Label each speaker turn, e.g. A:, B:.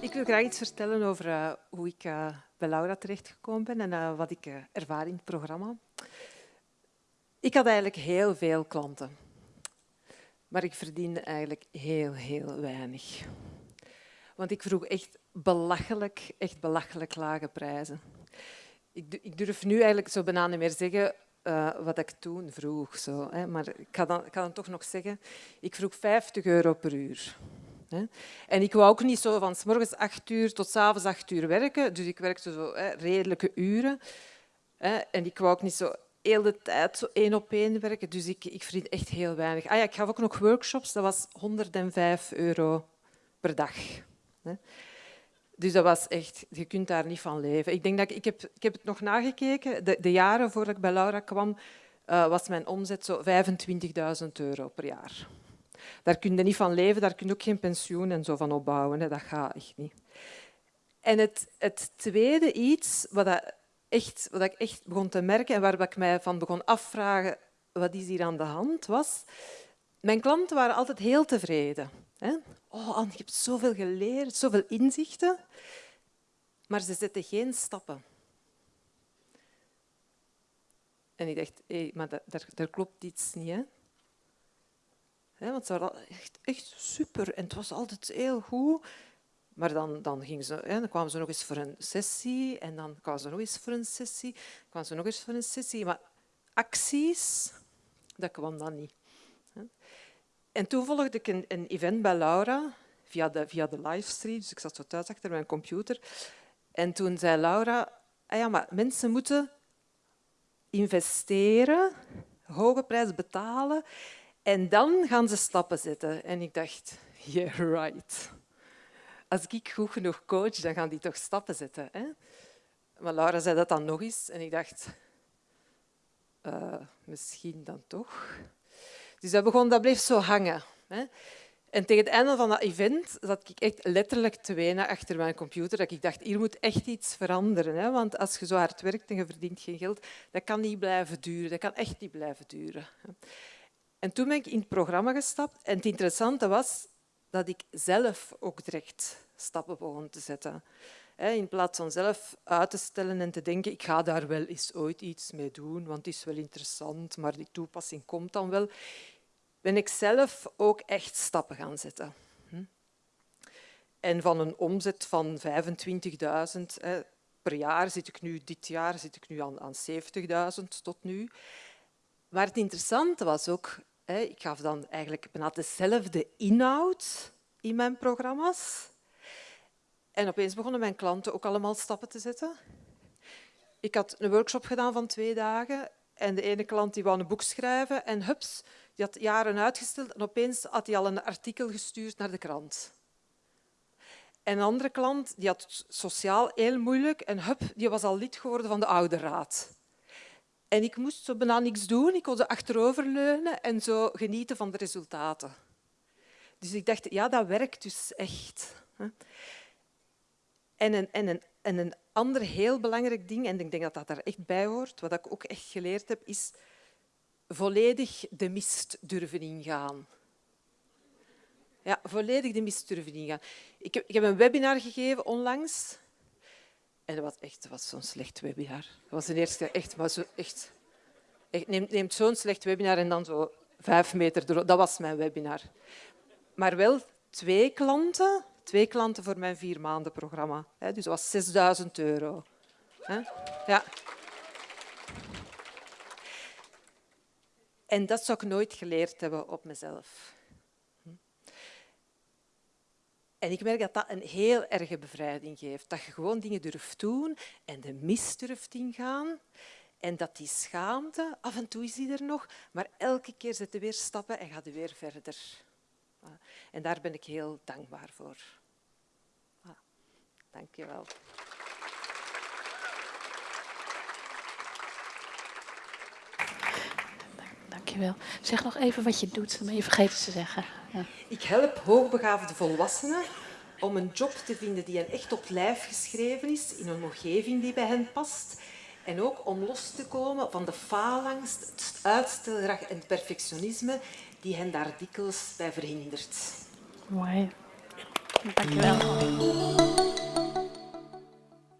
A: Ik wil graag iets vertellen over uh, hoe ik uh, bij Laura terechtgekomen ben en uh, wat ik ervaar in het programma. Ik had eigenlijk heel veel klanten, maar ik verdiende eigenlijk heel, heel weinig. Want ik vroeg echt belachelijk, echt belachelijk lage prijzen. Ik, durf nu eigenlijk zo bijna niet meer zeggen wat ik toen vroeg. Zo, hè. Maar ik ga, dan, ik ga dan toch nog zeggen, ik vroeg 50 euro per uur. En ik wou ook niet zo van s morgens 8 uur tot s avonds 8 uur werken. Dus ik werkte zo redelijke uren. En ik wou ook niet zo heel de tijd zo één op één werken. Dus ik, ik echt heel weinig. Ah ja, ik gaf ook nog workshops. Dat was 105 euro per dag. Dus dat was echt, je kunt daar niet van leven. Ik, denk dat ik, heb, ik heb het nog nagekeken. De, de jaren voordat ik bij Laura kwam, uh, was mijn omzet zo 25.000 euro per jaar. Daar kun je niet van leven, daar kun je ook geen pensioen en zo van opbouwen. Hè. Dat gaat echt niet. En het, het tweede iets wat, dat echt, wat ik echt begon te merken en waar ik mij van begon afvragen, wat is hier aan de hand, was... Mijn klanten waren altijd heel tevreden. Hè? Oh, Anne, je hebt zoveel geleerd, zoveel inzichten. Maar ze zetten geen stappen. En ik dacht, hé, maar daar, klopt iets niet. Want ze waren echt, echt super en het was altijd heel goed. Maar dan, dan, gingen ze, hè, dan kwamen ze nog eens voor een sessie en dan kwamen ze nog eens voor een sessie. Kwamen ze nog eens voor een sessie. Maar acties, dat kwam dan niet. En toen volgde ik een, een event bij Laura via de, via de livestream. Dus ik zat zo thuis achter mijn computer. En toen zei Laura, ah ja, maar mensen moeten investeren, hoge prijs betalen en dan gaan ze stappen zetten. En ik dacht, yeah, right. Als ik goed genoeg coach, dan gaan die toch stappen zetten. Hè? Maar Laura zei dat dan nog eens en ik dacht, uh, misschien dan toch. Dus dat, begon, dat bleef zo hangen. Hè. En tegen het einde van dat event zat ik echt letterlijk te wenen achter mijn computer. Dat ik dacht, hier moet echt iets veranderen. Hè? Want als je zo hard werkt en je verdient geen geld, dat kan niet blijven duren. Dat kan echt niet blijven duren. En toen ben ik in het programma gestapt. En het interessante was dat ik zelf ook direct stappen begon te zetten. In plaats van zelf uit te stellen en te denken, ik ga daar wel eens ooit iets mee doen, want het is wel interessant, maar die toepassing komt dan wel ben ik zelf ook echt stappen gaan zetten. Hm? En van een omzet van 25.000 per jaar zit ik nu, dit jaar zit ik nu aan, aan 70.000 tot nu. Maar het interessante was ook, ik gaf dan eigenlijk bijna dezelfde inhoud in mijn programma's. En opeens begonnen mijn klanten ook allemaal stappen te zetten. Ik had een workshop gedaan van twee dagen en de ene klant die wou een boek schrijven en hups, die had jaren uitgesteld en opeens had hij al een artikel gestuurd naar de krant. En een andere klant die had sociaal heel moeilijk en hup, die was al lid geworden van de ouderraad. En ik moest zo bijna niks doen. Ik kon ze achteroverleunen en zo genieten van de resultaten. Dus ik dacht, ja, dat werkt dus echt. En een, en een, en een ander heel belangrijk ding, en ik denk dat dat daar echt bij hoort, wat ik ook echt geleerd heb, is volledig de mist durven ingaan. Ja, volledig de mist durven ingaan. Ik heb, ik heb een webinar gegeven onlangs. En dat was echt was zo'n slecht webinar. Dat was de eerste echt, maar zo echt, neemt zo'n slecht webinar en dan zo vijf meter door. Dat was mijn webinar. Maar wel twee klanten, twee klanten voor mijn vier maanden programma. Dus dat was 6000 euro. Ja. En dat zou ik nooit geleerd hebben op mezelf. En ik merk dat dat een heel erge bevrijding geeft. Dat je gewoon dingen durft doen en de mist durft ingaan. En dat die schaamte, af en toe is die er nog, maar elke keer zet je weer stappen en gaat je weer verder. En daar ben ik heel dankbaar voor. Dank je wel.
B: Dankjewel. Zeg nog even wat je doet, dan ben je vergeten te zeggen. Ja.
A: Ik help hoogbegaafde volwassenen om een job te vinden die hen echt op lijf geschreven is, in een omgeving die bij hen past. En ook om los te komen van de faalangst, het uitstelgedrag en het perfectionisme die hen daar dikwijls bij verhindert.
B: Mooi. Dankjewel.